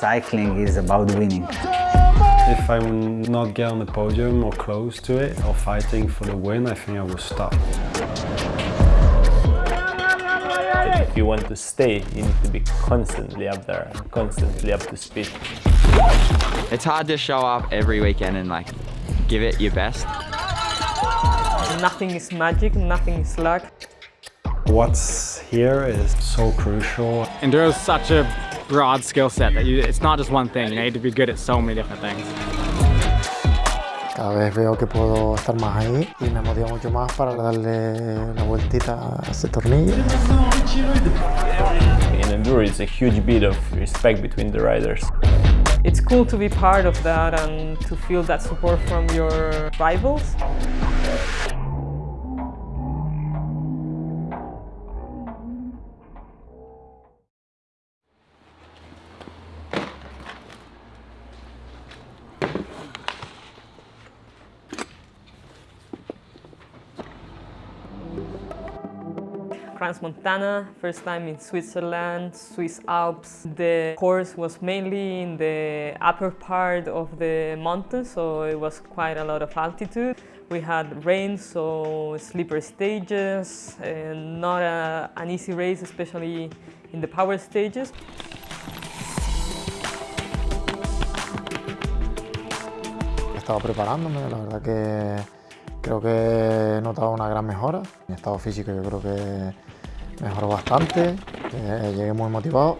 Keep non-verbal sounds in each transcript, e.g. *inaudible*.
cycling is about winning. If I'm not get on the podium or close to it or fighting for the win, I think I will stop. If you want to stay, you need to be constantly up there constantly up to speed. It's hard to show up every weekend and like give it your best. Nothing is magic, nothing is luck. What's here is so crucial. And there's such a broad skill set that you, it's not just one thing. You need to be good at so many different things. Cada vez veo que puedo estar más ahí y me motiva mucho más para darle la vueltita a ese tornillo. In enduro, it's a huge bit of respect between the riders. It's cool to be part of that and to feel that support from your rivals. Crans Montana, first time in Switzerland, Swiss Alps. The course was mainly in the upper part of the mountain, so it was quite a lot of altitude. We had rain, so slippery stages, and not a, an easy race, especially in the power stages. He estado preparándome, la verdad que creo que he notado una gran mejora. Mi estado físico yo creo que mejoró bastante, eh, llegué muy motivado.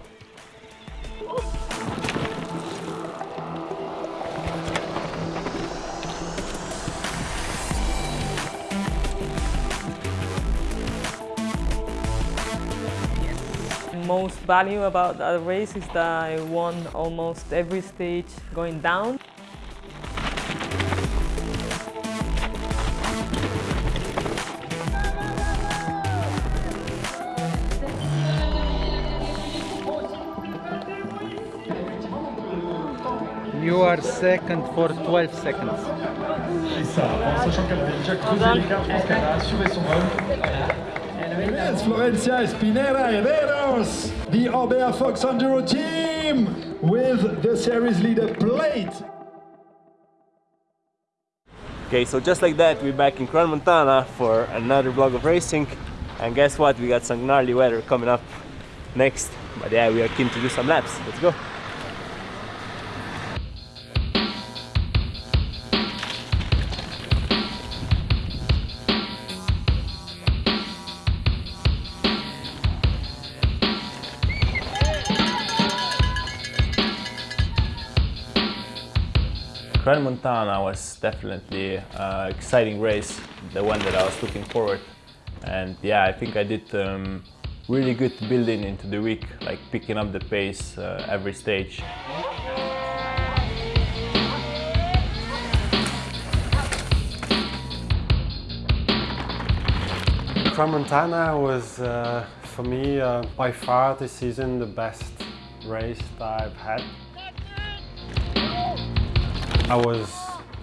Most value about that race is that I won almost every stage going down. You are second for 12 seconds. Et ça, en sachant qu'elle avait déjà creusé l'écart, je pense qu'elle a assuré son run. It's Florencia Espiñeira Herreros, the Orbea Fox Enduro team with the series leader plate. Okay, so just like that, we're back in Crans Montana for another vlog of racing. And guess what? We got some gnarly weather coming up next. But yeah, we are keen to do some laps. Let's go. Crans Montana was definitely an exciting race, the one that I was looking forward. And yeah, I think I did um, really good building into the week, like picking up the pace uh, every stage. Montana was, uh, for me, uh, by far this season the best race that I've had. I was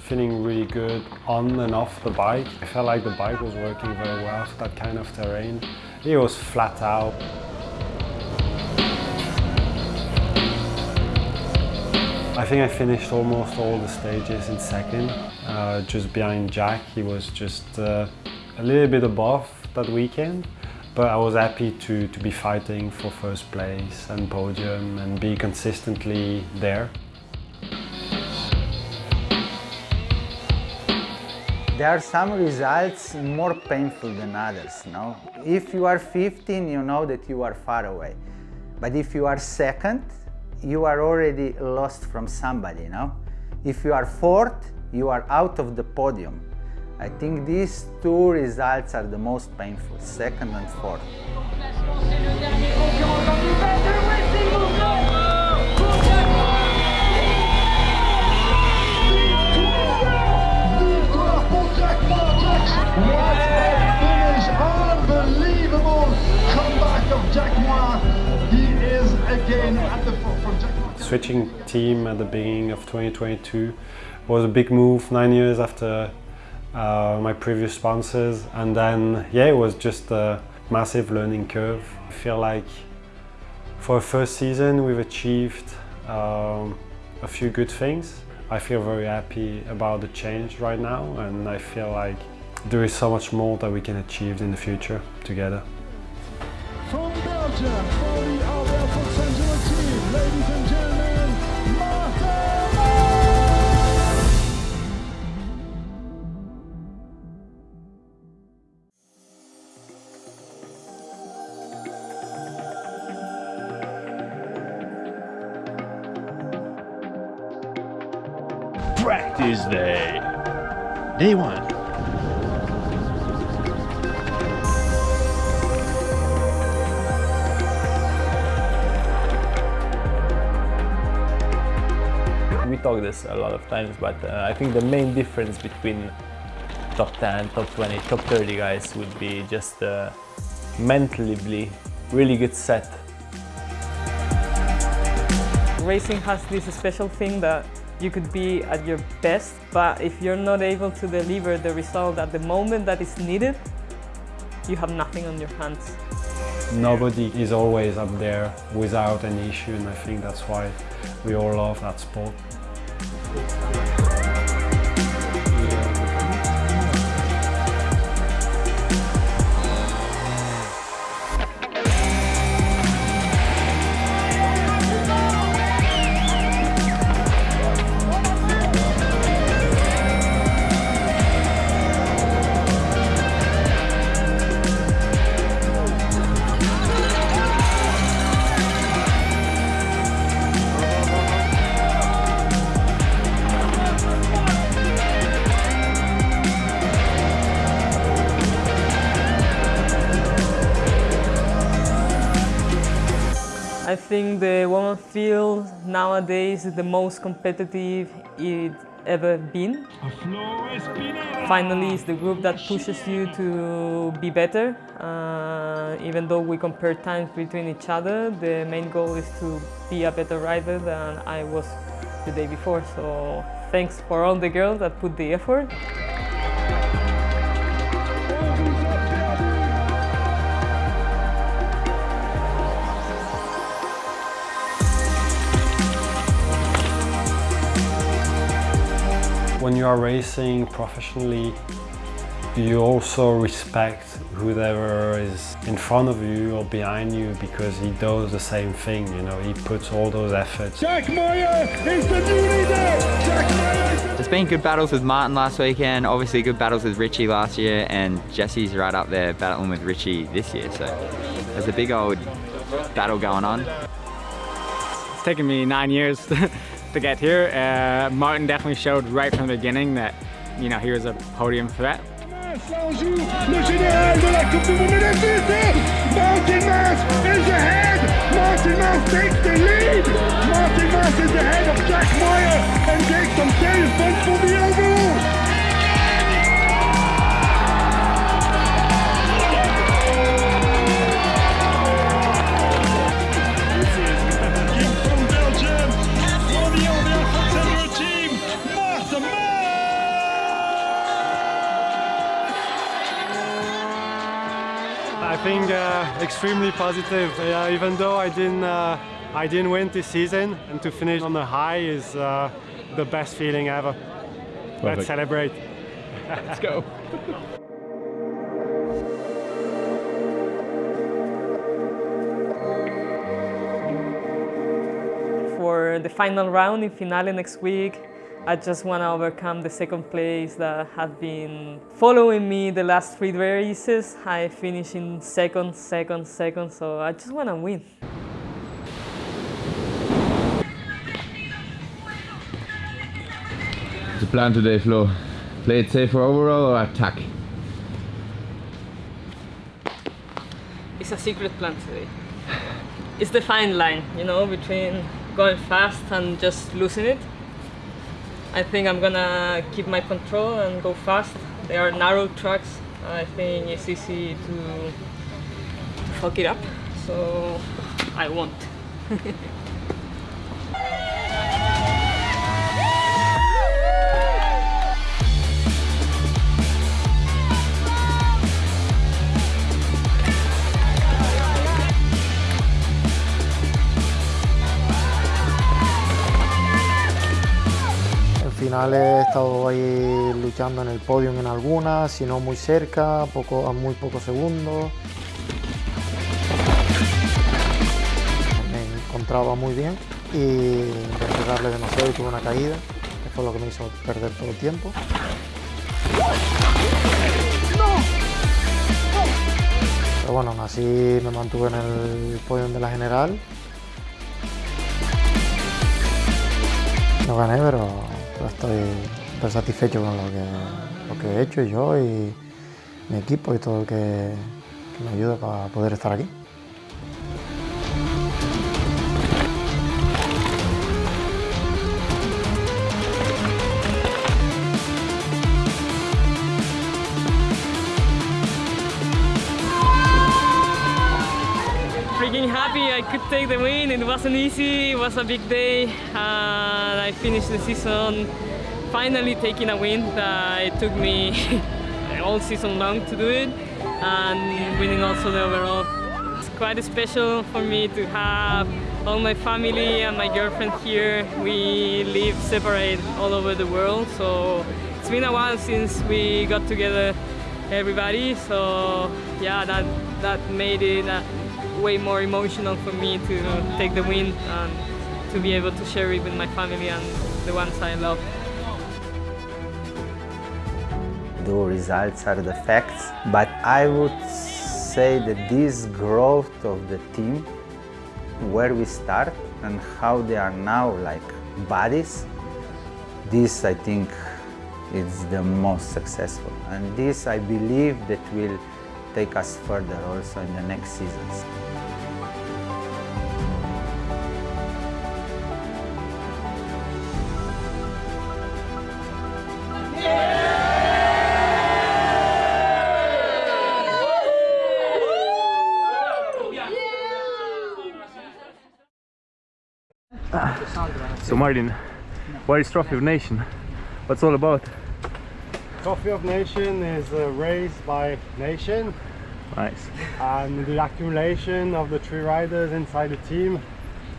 feeling really good on and off the bike. I felt like the bike was working very well for that kind of terrain. It was flat out. I think I finished almost all the stages in second, uh, just behind Jack. He was just uh, a little bit above that weekend, but I was happy to, to be fighting for first place and podium and be consistently there. There are some results more painful than others, no? If you are 15, you know that you are far away. But if you are second, you are already lost from somebody, no? If you are fourth, you are out of the podium. I think these two results are the most painful, second and fourth. Switching team at the beginning of 2022 was a big move, nine years after uh, my previous sponsors. And then, yeah, it was just a massive learning curve. I feel like for a first season, we've achieved um, a few good things. I feel very happy about the change right now and I feel like there is so much more that we can achieve in the future together. From Belgium, for the Albert Angelo team, ladies and Practice day. Day one. We talk this a lot of times, but uh, I think the main difference between top 10, top 20, top 30 guys would be just uh, mentally really good set. Racing has this special thing that you could be at your best, but if you're not able to deliver the result at the moment that is needed, you have nothing on your hands. Nobody is always up there without an issue and I think that's why we all love that sport. Think the women field nowadays is the most competitive it's ever been. Finally, it's the group that pushes you to be better. Uh, even though we compare times between each other, the main goal is to be a better rider than I was the day before. So thanks for all the girls that put the effort. When you are racing professionally, you also respect whoever is in front of you or behind you because he does the same thing, you know, he puts all those efforts. Jack Moir is the new leader! Jack Moir is the There's been good battles with Martin last weekend, obviously good battles with Richie last year, and Jesse's right up there battling with Richie this year. So there's a big old battle going on. It's taken me nine years *laughs* to get here. Uh, Martin definitely showed right from the beginning that, you know, he was a podium threat. Martin is ahead! Martin takes the lead! Martin is ahead of Jack Moir and takes serious points for the extremely positive, uh, even though I didn't, uh, I didn't win this season and to finish on a high is uh, the best feeling ever. Let's celebrate. Let's go. For the final round in finale next week, I just want to overcome the second place that have been following me the last three races. I finished in second, second, second, so I just want to win. What's the plan today, Flo? Play it safe for overall or attack? It's a secret plan today. It's the fine line, you know, between going fast and just losing it. I think I'm gonna keep my control and go fast. They are narrow tracks. I think it's easy to fuck it up, so I won't. *laughs* final he estado ahí luchando en el podio en algunas, si no muy cerca, poco, a muy pocos segundos. Me encontraba muy bien y intenté darle demasiado y tuve una caída, que fue lo que me hizo perder todo el tiempo. Pero bueno, así me mantuve en el podio de la general. No gané, pero estoy, estoy satisfecho con lo que, lo que he hecho yo y mi equipo y todo el que, que me ayuda para poder estar aquí. Take the win. It wasn't easy, it was a big day. And I finished the season finally taking a win. Uh, it took me *laughs* all season long to do it and winning also the overall. It's quite special for me to have all my family and my girlfriend here. We live separate all over the world, so it's been a while since we got together everybody so yeah that that made it way more emotional for me to take the win and to be able to share it with my family and the ones I love. The results are the facts, but I would say that this growth of the team, where we start and how they are now like buddies, this I think is the most successful. And this I believe that will take us further also in the next seasons. So Martin, what is Trophy of Nation? What's all about? Trophy of Nation is a race by nation Nice. and the accumulation of the three riders inside the team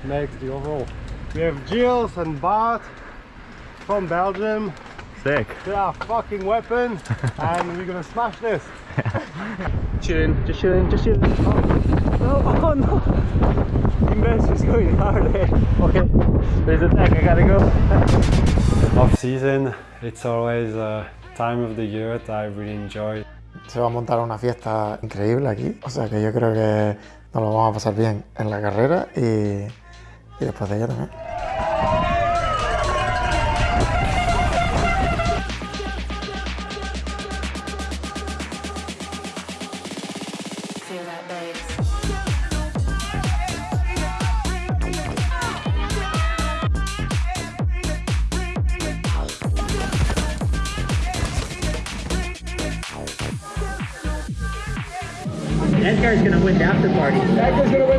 makes the overall. We have Gilles and Bart from Belgium. Sick. They are fucking weapons *laughs* and we're gonna smash this. *laughs* Chilling, just chilling, just chilling. Oh, oh, oh, no, oh no! Invest is going hard there. Okay, there's a deck, I gotta go. Off season, it's always a time of the year that I really enjoy. Se va a montar una fiesta increíble aquí, o sea que yo creo que nos lo vamos a pasar bien en la carrera y, después de ella también. After party.